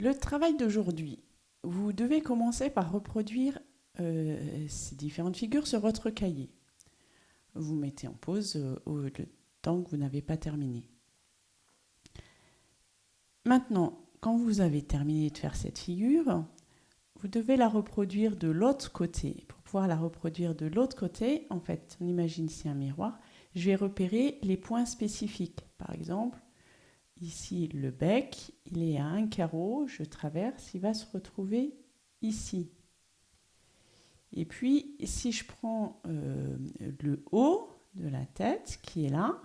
Le travail d'aujourd'hui, vous devez commencer par reproduire euh, ces différentes figures sur votre cahier. Vous mettez en pause euh, le temps que vous n'avez pas terminé. Maintenant, quand vous avez terminé de faire cette figure, vous devez la reproduire de l'autre côté. Pour pouvoir la reproduire de l'autre côté, en fait, on imagine ici un miroir, je vais repérer les points spécifiques. Par exemple, ici le bec, il est à un carreau, je traverse, il va se retrouver ici. Et puis, si je prends euh, le haut de la tête, qui est là,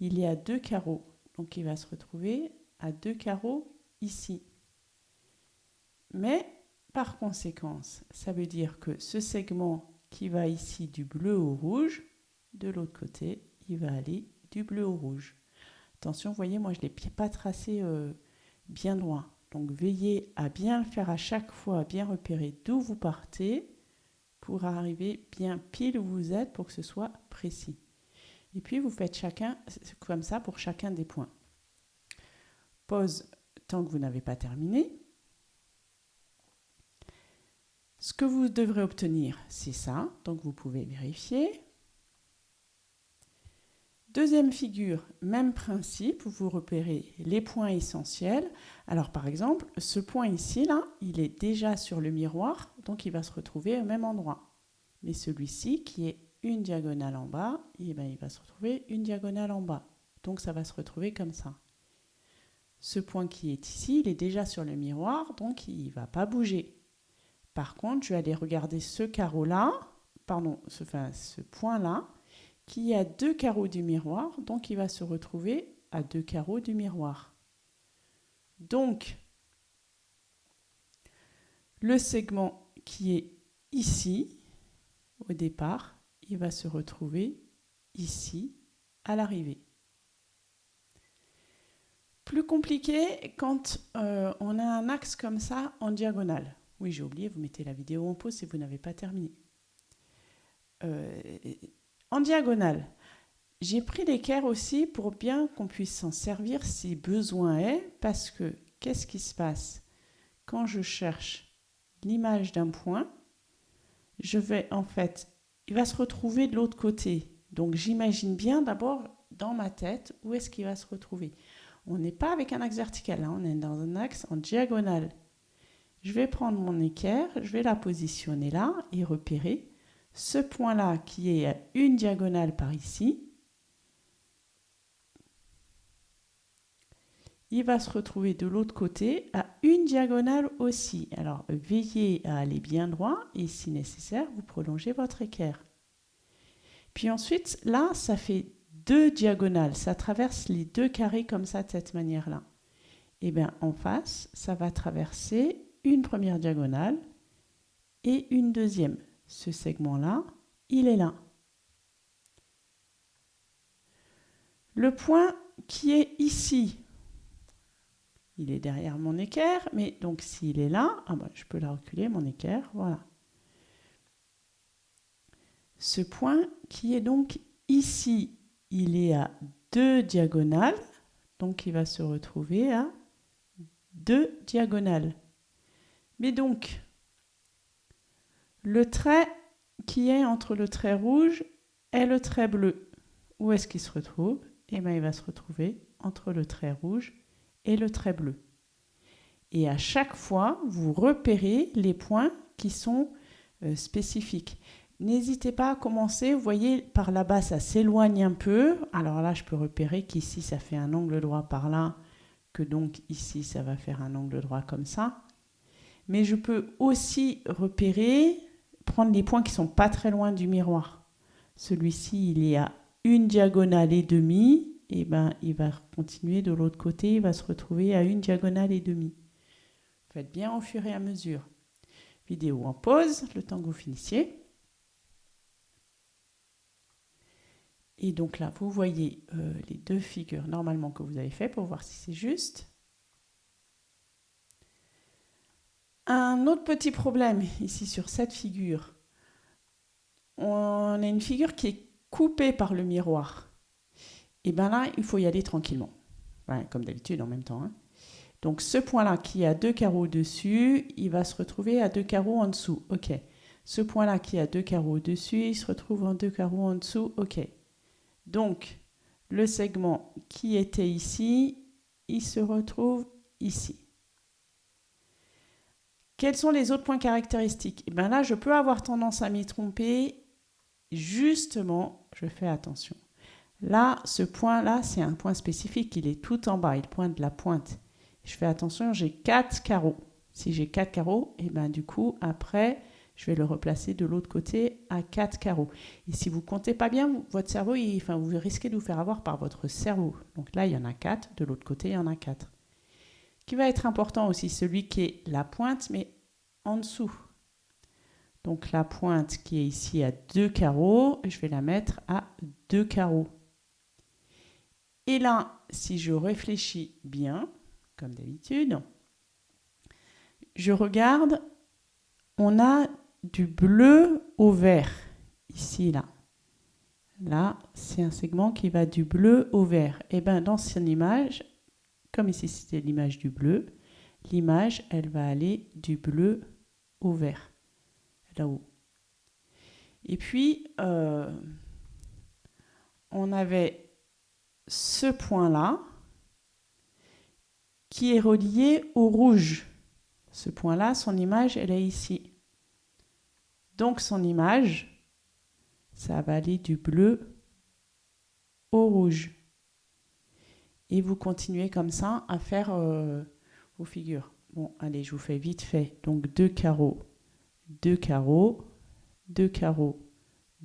il est à deux carreaux. Donc, il va se retrouver à deux carreaux ici. Mais, par conséquence, ça veut dire que ce segment qui va ici du bleu au rouge, de l'autre côté, il va aller du bleu au rouge. Attention, vous voyez, moi, je ne l'ai pas tracé euh, bien loin. Donc, veillez à bien faire à chaque fois, bien repérer d'où vous partez pour arriver bien pile où vous êtes pour que ce soit précis. Et puis, vous faites chacun comme ça pour chacun des points. Pause tant que vous n'avez pas terminé. Ce que vous devrez obtenir, c'est ça. Donc, vous pouvez vérifier. Deuxième figure, même principe, vous repérez les points essentiels. Alors par exemple, ce point ici, là, il est déjà sur le miroir, donc il va se retrouver au même endroit. Mais celui-ci, qui est une diagonale en bas, eh ben, il va se retrouver une diagonale en bas. Donc ça va se retrouver comme ça. Ce point qui est ici, il est déjà sur le miroir, donc il ne va pas bouger. Par contre, je vais aller regarder ce carreau-là, pardon, ce, point-là, qui a deux carreaux du miroir, donc il va se retrouver à deux carreaux du miroir. Donc, le segment qui est ici, au départ, il va se retrouver ici, à l'arrivée. Plus compliqué quand euh, on a un axe comme ça en diagonale. Oui, j'ai oublié, vous mettez la vidéo en pause si vous n'avez pas terminé. Euh, en diagonale. J'ai pris l'équerre aussi pour bien qu'on puisse s'en servir si besoin est, parce que qu'est-ce qui se passe Quand je cherche l'image d'un point, je vais en fait, il va se retrouver de l'autre côté. Donc j'imagine bien d'abord dans ma tête où est-ce qu'il va se retrouver. On n'est pas avec un axe vertical, hein, on est dans un axe en diagonale. Je vais prendre mon équerre, je vais la positionner là et repérer ce point-là qui est à une diagonale par ici, il va se retrouver de l'autre côté à une diagonale aussi. Alors veillez à aller bien droit et si nécessaire, vous prolongez votre équerre. Puis ensuite, là, ça fait deux diagonales. Ça traverse les deux carrés comme ça, de cette manière-là. Et eh bien en face, ça va traverser une première diagonale et une deuxième ce segment-là, il est là. Le point qui est ici, il est derrière mon équerre, mais donc s'il est là, ah ben, je peux la reculer, mon équerre, voilà. Ce point qui est donc ici, il est à deux diagonales, donc il va se retrouver à deux diagonales. Mais donc, le trait qui est entre le trait rouge et le trait bleu. Où est-ce qu'il se retrouve? Eh bien, il va se retrouver entre le trait rouge et le trait bleu. Et à chaque fois, vous repérez les points qui sont euh, spécifiques. N'hésitez pas à commencer, vous voyez, par là-bas, ça s'éloigne un peu. Alors là, je peux repérer qu'ici, ça fait un angle droit par là, que donc ici, ça va faire un angle droit comme ça. Mais je peux aussi repérer prendre les points qui sont pas très loin du miroir. Celui-ci, il est à une diagonale et demie, et ben il va continuer de l'autre côté, il va se retrouver à une diagonale et demie. Faites bien au fur et à mesure. Vidéo en pause, le temps que vous finissiez. Et donc là, vous voyez euh, les deux figures normalement que vous avez fait pour voir si c'est juste. Un autre petit problème ici sur cette figure, on a une figure qui est coupée par le miroir. Et bien là, il faut y aller tranquillement. comme d'habitude en même temps. Hein. Donc ce point-là qui a deux carreaux dessus, il va se retrouver à deux carreaux en dessous. OK. Ce point-là qui a deux carreaux dessus, il se retrouve en deux carreaux en dessous. OK. Donc le segment qui était ici, il se retrouve ici. Quels sont les autres points caractéristiques? Et eh bien là, je peux avoir tendance à m'y tromper. Justement, je fais attention. Là, ce point-là, c'est un point spécifique. Il est tout en bas. Il pointe de la pointe. Je fais attention, j'ai quatre carreaux. Si j'ai quatre carreaux, et eh ben du coup, après, je vais le replacer de l'autre côté à quatre carreaux. Et si vous comptez pas bien, votre cerveau, enfin, vous risquez de vous faire avoir par votre cerveau. Donc là, il y en a quatre. De l'autre côté, il y en a quatre. Qui va être important aussi, celui qui est la pointe, mais en dessous. Donc la pointe qui est ici à deux carreaux, je vais la mettre à deux carreaux. Et là, si je réfléchis bien, comme d'habitude, je regarde, on a du bleu au vert, ici, là. Là, c'est un segment qui va du bleu au vert. Et eh bien, dans cette image, comme ici c'était l'image du bleu, l'image, elle va aller du bleu au vert, là-haut. Et puis, euh, on avait ce point-là qui est relié au rouge. Ce point-là, son image, elle est ici. Donc son image, ça va aller du bleu au rouge. Et vous continuez comme ça à faire euh, vos figures. Bon, allez, je vous fais vite fait. Donc deux carreaux, deux carreaux, deux carreaux,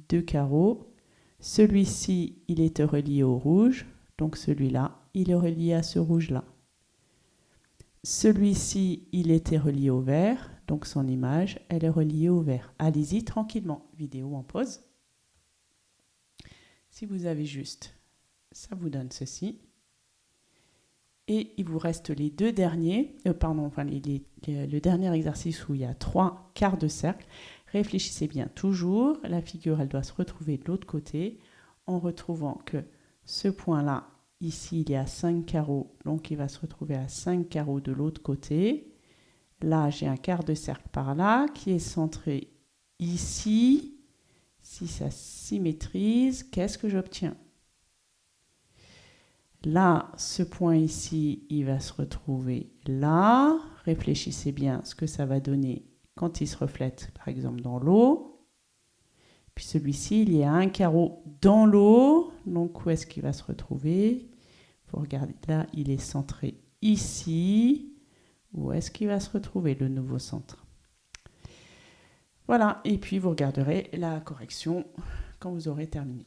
deux carreaux. Celui-ci, il est relié au rouge. Donc celui-là, il est relié à ce rouge-là. Celui-ci, il était relié au vert. Donc son image, elle est reliée au vert. Allez-y tranquillement. Vidéo en pause. Si vous avez juste, ça vous donne ceci. Et il vous reste les deux derniers, euh, pardon, enfin le dernier exercice où il y a trois quarts de cercle. Réfléchissez bien toujours, la figure elle doit se retrouver de l'autre côté en retrouvant que ce point-là, ici il y a 5 carreaux, donc il va se retrouver à 5 carreaux de l'autre côté. Là j'ai un quart de cercle par là qui est centré ici. Si ça symétrise, qu'est-ce que j'obtiens? Là, ce point ici, il va se retrouver là. Réfléchissez bien ce que ça va donner quand il se reflète, par exemple, dans l'eau. Puis celui-ci, il y a un carreau dans l'eau. Donc, où est-ce qu'il va se retrouver? Il faut regarder. Là, il est centré ici. Où est-ce qu'il va se retrouver, le nouveau centre? Voilà. Et puis, vous regarderez la correction quand vous aurez terminé.